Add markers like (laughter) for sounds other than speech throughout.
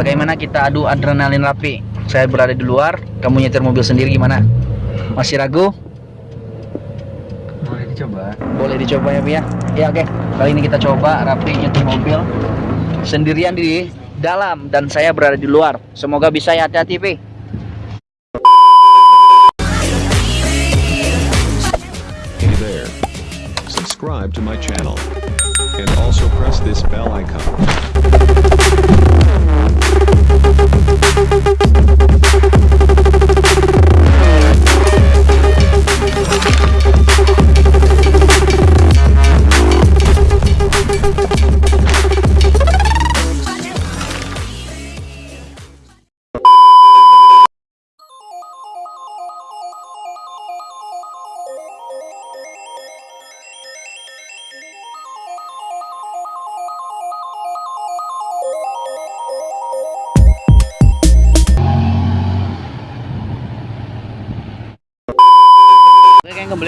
Bagaimana kita adu adrenalin rapi? Saya berada di luar, kamu nyetir mobil sendiri gimana? Masih ragu? Boleh dicoba. Boleh dicoba ya, Pi ya? Oke. Kali ini kita coba rapi nyetir mobil sendirian di dalam dan saya berada di luar. Semoga bisa ya hati-hati, Pi. Hey there. Subscribe to my channel. And also press this bell icon. ハハハハ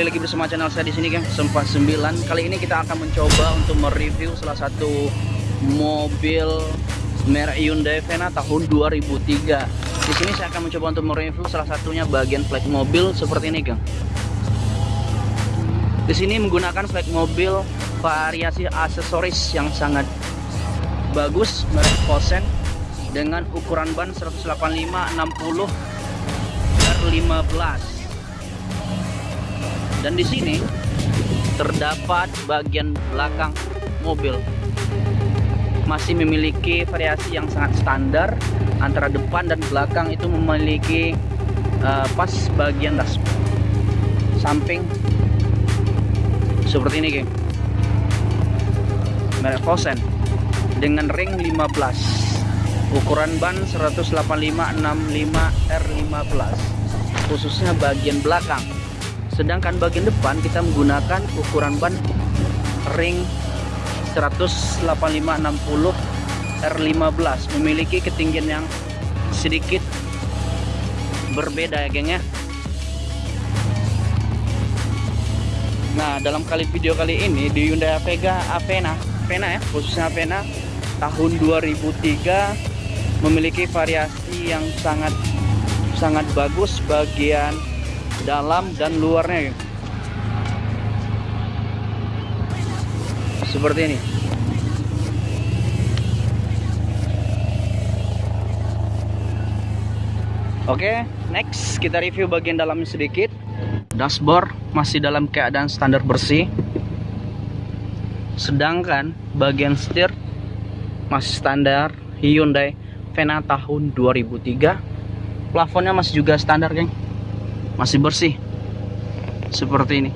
kembali lagi bersama channel saya di sini, geng. Sempat 9. Kali ini kita akan mencoba untuk mereview salah satu mobil merek Hyundai Vena tahun 2003. Di sini saya akan mencoba untuk mereview salah satunya bagian flag mobil seperti ini, geng. Di sini menggunakan flag mobil variasi aksesoris yang sangat bagus merek Fosen dengan ukuran ban 185 60 R15 dan di sini terdapat bagian belakang mobil. Masih memiliki variasi yang sangat standar. Antara depan dan belakang itu memiliki uh, pas bagian das samping. Seperti ini geng. Merek Fosen dengan ring 15 ukuran ban 185 65 R15 khususnya bagian belakang sedangkan bagian depan kita menggunakan ukuran ban ring 185 60 R15 memiliki ketinggian yang sedikit berbeda ya geng ya. Nah dalam kali video kali ini di Hyundai Vega Avena Avena ya khususnya Avena tahun 2003 memiliki variasi yang sangat sangat bagus bagian dalam dan luarnya. Seperti ini. Oke next kita review bagian dalamnya sedikit. Dashboard masih dalam keadaan standar bersih. Sedangkan bagian setir masih standar Hyundai Vena tahun 2003 plafonnya masih juga standar geng masih bersih. Seperti ini.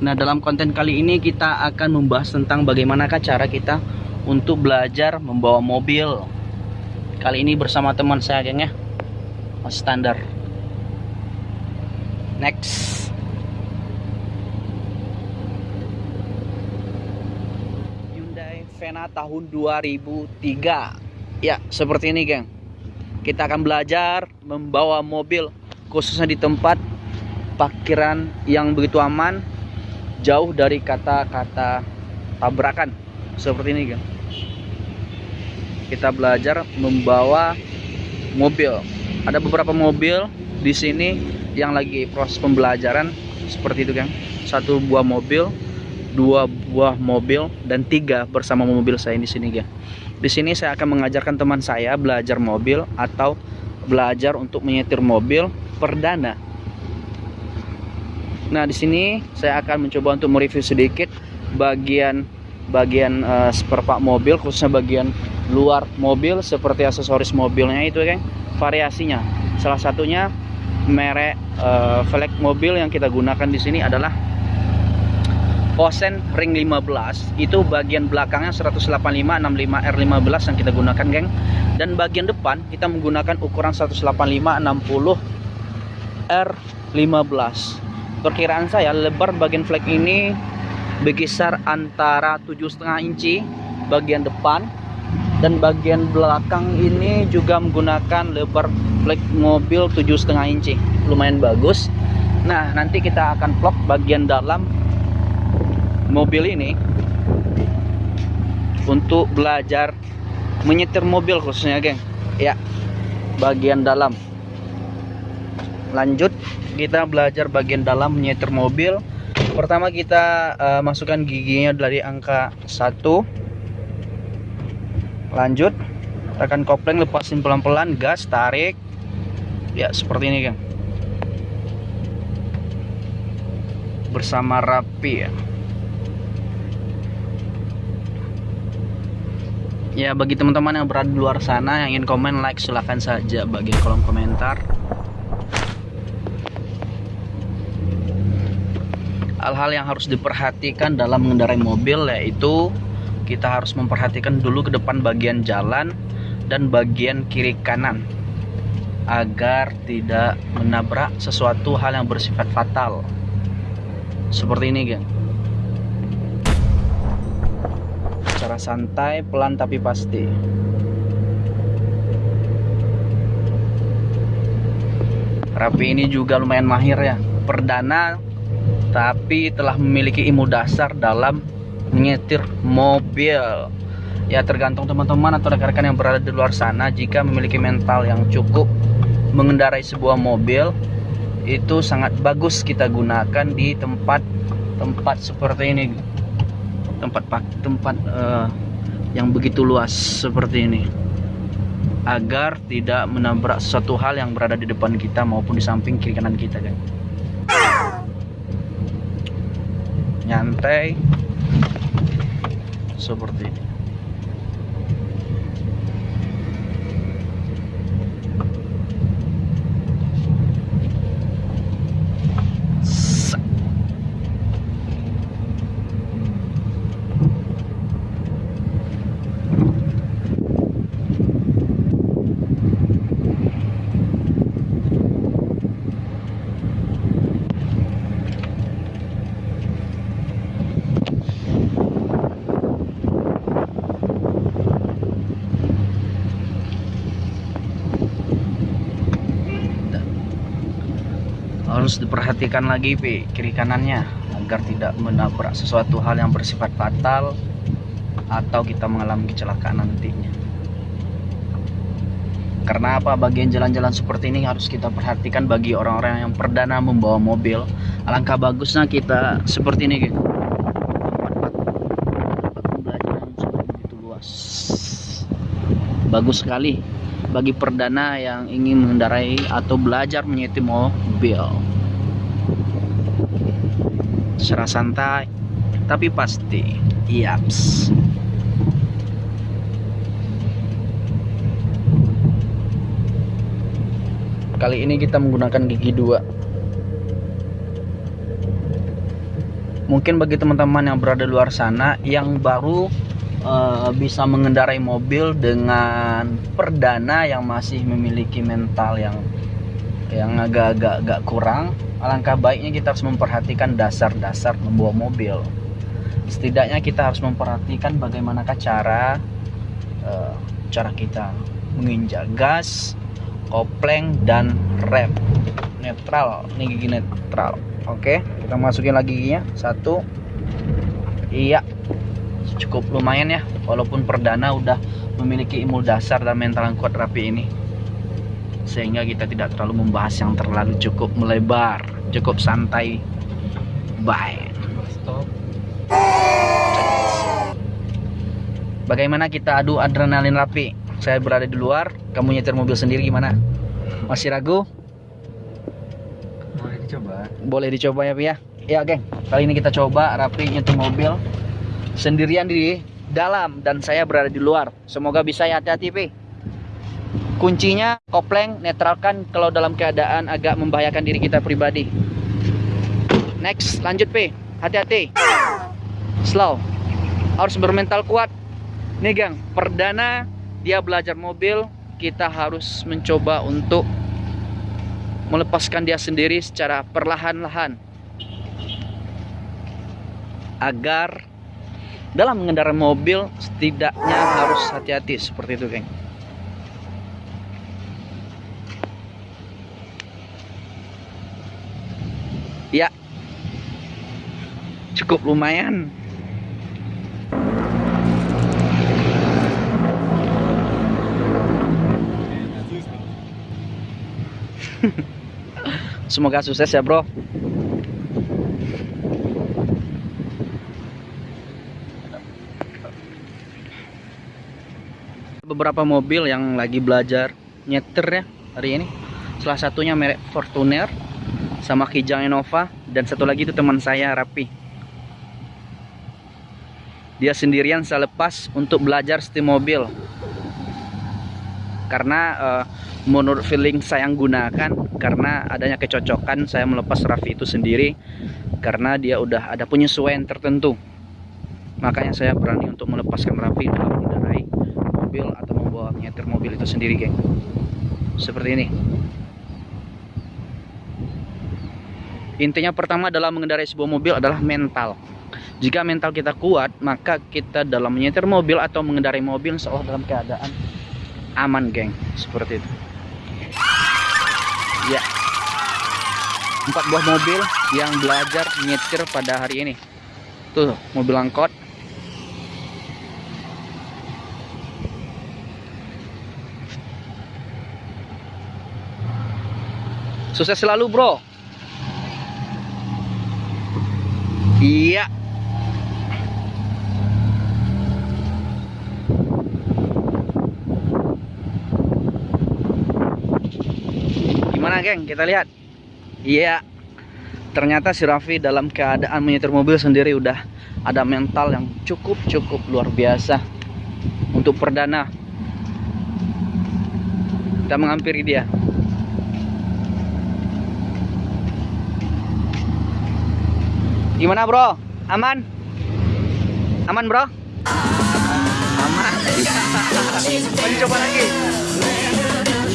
Nah dalam konten kali ini kita akan membahas tentang bagaimanakah cara kita untuk belajar membawa mobil. Kali ini bersama teman saya geng ya. Masih standar. Next. Hyundai Vena tahun 2003 ya seperti ini geng. Kita akan belajar membawa mobil khususnya di tempat parkiran yang begitu aman jauh dari kata-kata tabrakan. Seperti ini geng. Kita belajar membawa mobil. Ada beberapa mobil di sini yang lagi proses pembelajaran seperti itu geng. Satu buah mobil dua buah mobil dan tiga bersama mobil saya di sini geng di sini saya akan mengajarkan teman saya belajar mobil atau belajar untuk menyetir mobil perdana. Nah, di sini saya akan mencoba untuk mereview sedikit bagian bagian uh, spare part mobil khususnya bagian luar mobil seperti aksesoris mobilnya itu kan variasinya. Salah satunya merek uh, velg mobil yang kita gunakan di sini adalah Fosen ring 15 itu bagian belakangnya 185 65 R15 yang kita gunakan geng. Dan bagian depan kita menggunakan ukuran 185 60 R15 perkiraan saya lebar bagian flag ini berkisar antara 7,5 inci bagian depan. Dan bagian belakang ini juga menggunakan lebar flag mobil 7,5 inci. Lumayan bagus. Nah nanti kita akan vlog bagian dalam mobil ini untuk belajar menyetir mobil khususnya geng. Ya. Bagian dalam. Lanjut kita belajar bagian dalam menyetir mobil. Pertama kita eh, masukkan giginya dari angka 1 lanjut tekan kopling lepasin pelan-pelan gas tarik. Ya seperti ini geng. Bersama rapi ya ya bagi teman-teman yang berada di luar sana yang ingin komen like silahkan saja bagian kolom komentar. Hal-hal yang harus diperhatikan dalam mengendarai mobil yaitu kita harus memperhatikan dulu ke depan bagian jalan dan bagian kiri kanan agar tidak menabrak sesuatu hal yang bersifat fatal. Seperti ini geng secara santai pelan tapi pasti. Rapi ini juga lumayan mahir ya. Perdana tapi telah memiliki ilmu dasar dalam menyetir mobil. Ya tergantung teman-teman atau rekan-rekan yang berada di luar sana. Jika memiliki mental yang cukup mengendarai sebuah mobil itu sangat bagus kita gunakan di tempat tempat seperti ini tempat tempat eh, yang begitu luas seperti ini. Agar tidak menabrak sesuatu hal yang berada di depan kita maupun di samping kiri kanan kita kan nyantai. Seperti ini harus diperhatikan lagi Pi, kiri kanannya agar tidak menabrak sesuatu hal yang bersifat fatal atau kita mengalami kecelakaan nantinya. Karena apa? Bagian jalan-jalan seperti ini harus kita perhatikan bagi orang-orang yang perdana membawa mobil. Alangkah bagusnya kita seperti ini gitu bagus sekali bagi perdana yang ingin mengendarai atau belajar menyetir mobil. Secara santai tapi pasti. Yaps. Kali ini kita menggunakan gigi dua. Mungkin bagi teman-teman yang berada di luar sana yang baru eh, bisa mengendarai mobil dengan perdana yang masih memiliki mental yang yang agak-agak agak kurang. Alangkah baiknya kita harus memperhatikan dasar-dasar membawa mobil. Setidaknya kita harus memperhatikan bagaimanakah cara eh, cara kita menginjak gas kopling dan rem. Netral ini gigi netral. Oke kita masukin lagi giginya. Satu. Iya cukup lumayan ya walaupun perdana udah memiliki ilmu dasar dan mental yang kuat rapi ini. Sehingga kita tidak terlalu membahas yang terlalu cukup melebar cukup santai. Bye. Bagaimana kita adu adrenalin rapi? Saya berada di luar kamu nyetir mobil sendiri gimana? Masih ragu? Boleh dicoba. boleh dicoba ya Pi ya ya geng. Kali ini kita coba rapi nyetir mobil sendirian di dalam dan saya berada di luar. Semoga bisa ya hati-hati Pi. Kuncinya kopling netralkan kalau dalam keadaan agak membahayakan diri kita pribadi. Next lanjut Pi. Hati-hati. Slow. Harus bermental kuat. Nih gang perdana dia belajar mobil kita harus mencoba untuk melepaskan dia sendiri secara perlahan-lahan. Agar dalam mengendarai mobil setidaknya harus hati-hati seperti itu geng. Ya. Cukup lumayan. (laughs) Semoga sukses ya bro. Beberapa mobil yang lagi belajar nyetir ya hari ini. Salah satunya merek Fortuner sama Kijang Innova dan satu lagi itu teman saya Rapi. Dia sendirian saya lepas untuk belajar setir mobil. Karena eh, menurut feeling saya yang gunakan karena adanya kecocokan saya melepas Raffi itu sendiri karena dia udah ada penyesuaian tertentu. Makanya saya berani untuk melepaskan Raffi dalam mengendarai mobil atau membawa nyetir mobil itu sendiri, geng. Seperti ini. Intinya pertama dalam mengendarai sebuah mobil adalah mental. Jika mental kita kuat, maka kita dalam menyetir mobil atau mengendarai mobil seolah dalam keadaan aman, geng. Seperti itu. Ya. Empat buah mobil yang belajar nyetir pada hari ini. Tuh, mobil angkot. Sukses selalu, Bro. Iya. Gimana, geng? Kita lihat. Iya. Ternyata si Raffi dalam keadaan menyetir mobil sendiri udah ada mental yang cukup-cukup luar biasa untuk perdana. Kita menghampiri dia. Gimana bro? Aman? Aman bro? Aman. Coba lagi.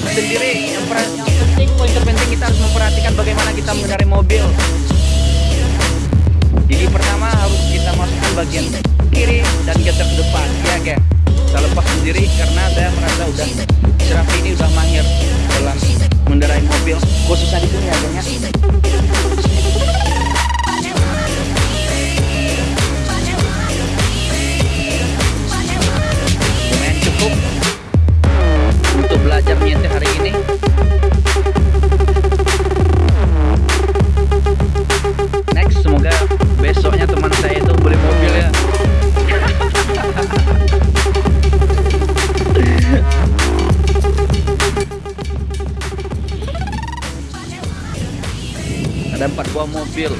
Sendiri yang, yang penting poin terpenting kita harus memperhatikan bagaimana kita mengendarai mobil. Jadi pertama harus kita masukkan bagian kiri dan geser ke depan, ya geng. Saya lepas sendiri karena saya merasa udah Serafi ini udah mahir dalam mengendarai mobil, khususnya di sini ya geng ya. Belajar nyetir hari ini. Next semoga besoknya teman saya itu beli mobil ya ada empat buah mobil.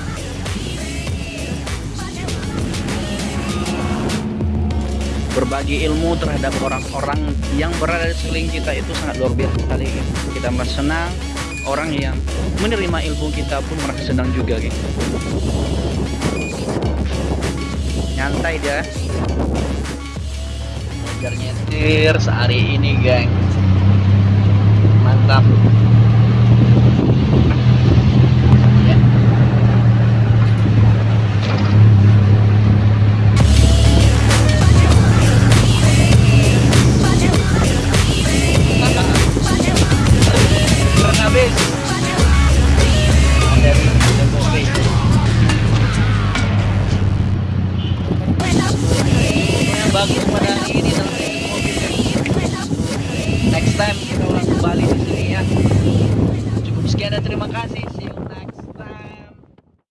Berbagi ilmu terhadap orang-orang yang berada di sekeliling kita itu sangat luar biasa sekali gitu. kita merasa senang orang yang menerima ilmu kita pun merasa senang juga gitu. nyantai dia belajar nyetir sehari ini geng mantap